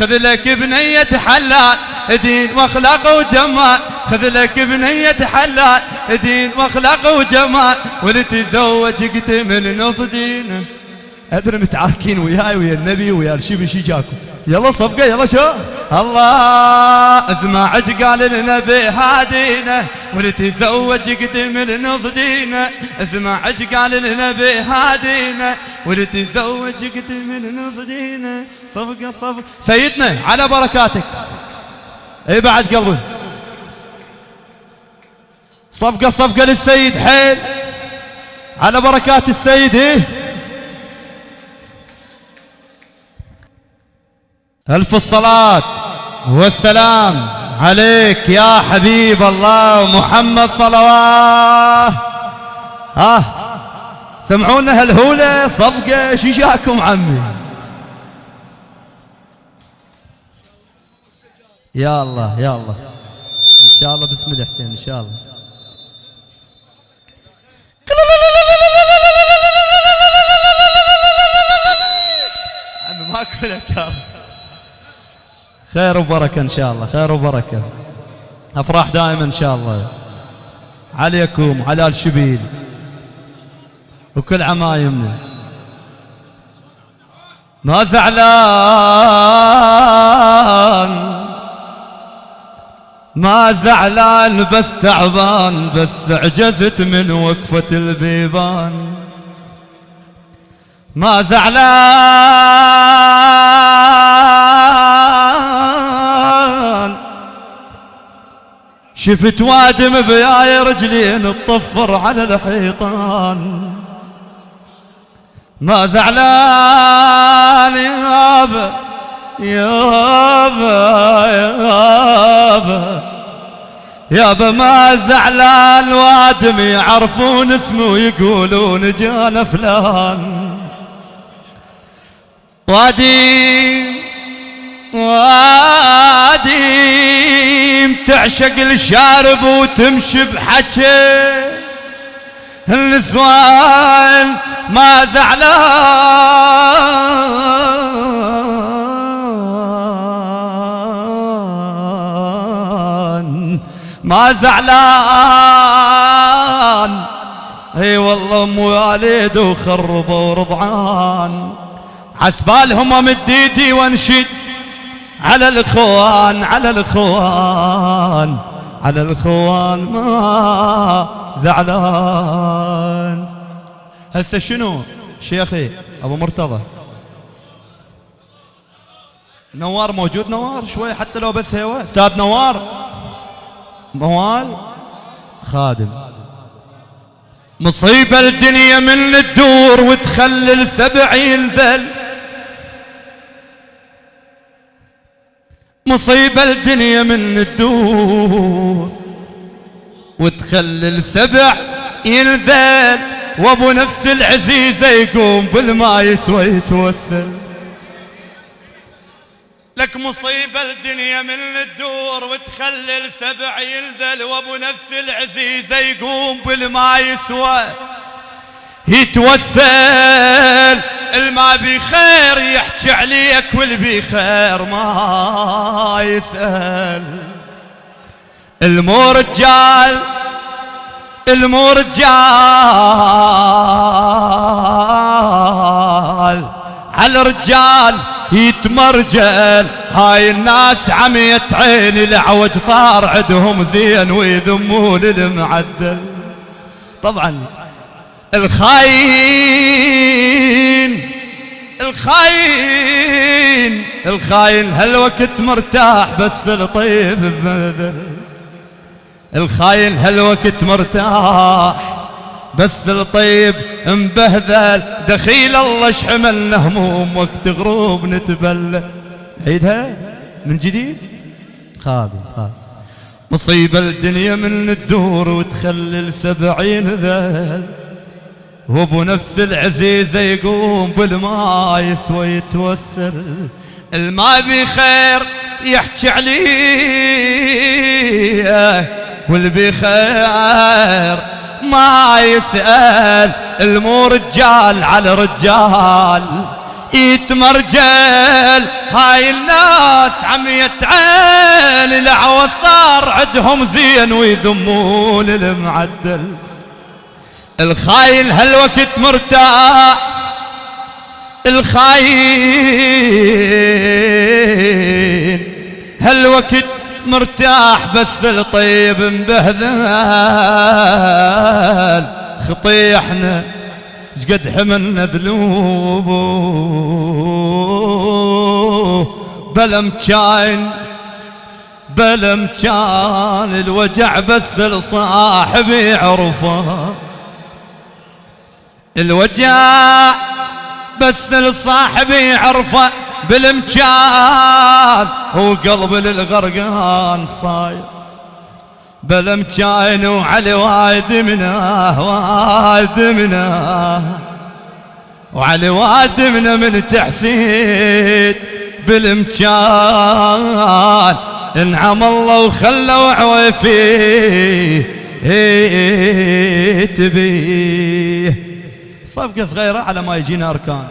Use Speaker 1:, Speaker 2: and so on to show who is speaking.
Speaker 1: خذ لك بنية حلال دين واخلاق وجمال. خذ لك بنية حلال دين واخلاق وجمال. ولتزوج من نص دينه. أدري متعاركين وياي ويا النبي ويا الشيب شي جاكم يلا صفقة يلا شو؟ الله اسمع قال النبي هادينا ولتزوج دينه اسمع قال النبي هادينا ولتزوج من نص دينه صفقة صفقة. سيدنا على بركاتك. إي بعد قلبي. صفقة صفقة للسيد حيل. على بركات السيد إيه ألف الصلاة والسلام عليك يا حبيب الله محمد صلوات. ها سمعونا هالهولة؟ صفقة شو جاكم عمي؟ يا الله يا الله. إن شاء الله بسم الله حسين إن شاء الله. خير وبركة إن شاء الله خير وبركة. أفراح دائما إن شاء الله. عليكم على الشبيل وكل عمايمنا ما زعلان. ما زعلان بس تعبان بس عجزت من وقفة البيبان. ما زعلان. شفت وادم بياي رجلين تطفر على الحيطان. ما زعلان يابا يابا يابا يابا ما زعلان وادم يعرفون اسمه ويقولون جانا فلان. واديم واديم تعشق الشارب وتمشي بحكي. النسوان ما زعلان ما زعلان. اي والله ام والد وخربوا رضعان. عسبالهم مديدي وانشد على الإخوان على الإخوان على الإخوان ما زعلان. هسه شنو شيخي أبو مرتضى؟ نوار موجود؟ نوار شوي حتى لو بس هوا أستاذ نوار؟ موال خادم. مصيبة الدنيا من الدور وتخلل سبعين ذل. مصيبة الدنيا من الدور. وتخلل سبع ينذل وابو نفس العزيزة يقوم بالما يسوى يتوسل لك مصيبة الدنيا من الدور وتخلل سبع ينذل وابو نفس العزيزة يقوم بالما يسوى يتوسل. بخير يحكي عليك واللي بخير ما يسأل. المو رجال المو رجال على الرجال يتمرجل هاي الناس عمية عيني العوج صار عندهم زين ويذمون المعدل. طبعا الخاين الخاين الخاين هالوقت مرتاح بس الطيب ببذل. الخاين هالوقت مرتاح بس الطيب مبهذل. دخيل الله شحملنا هموم وقت غروب نتبلى عيدها من جديد؟ خادم خادم. مصيبة الدنيا من الدور وتخلل سبعين ذل. وابو نفس العزيزة يقوم بالما يسوى يتوسل. الما بخير يحكي عليه واللي بخير ما يسأل. المو رجال على رجال يتمرجل هاي الناس عمية عين العوثار عندهم زين ويذمون المعدل. الخاين هالوقت مرتاح. الخاين هالوقت مرتاح بس الطيب مبهذل. خطيحنا شقد حملنا ذنوب بلا مكان بلا مكان الوجع بس لصاحبي عرفه الوجع بس لصاحبي يعرفه بالمكان. هو قلب للغرقان صاير بالمكان وعلي وايد منه وايد منه وعلي وايد منه من تحسين بالمكان. انعم الله وخلوا عويفيه تبيه. صفقة صغيرة على ما يجينا أركان.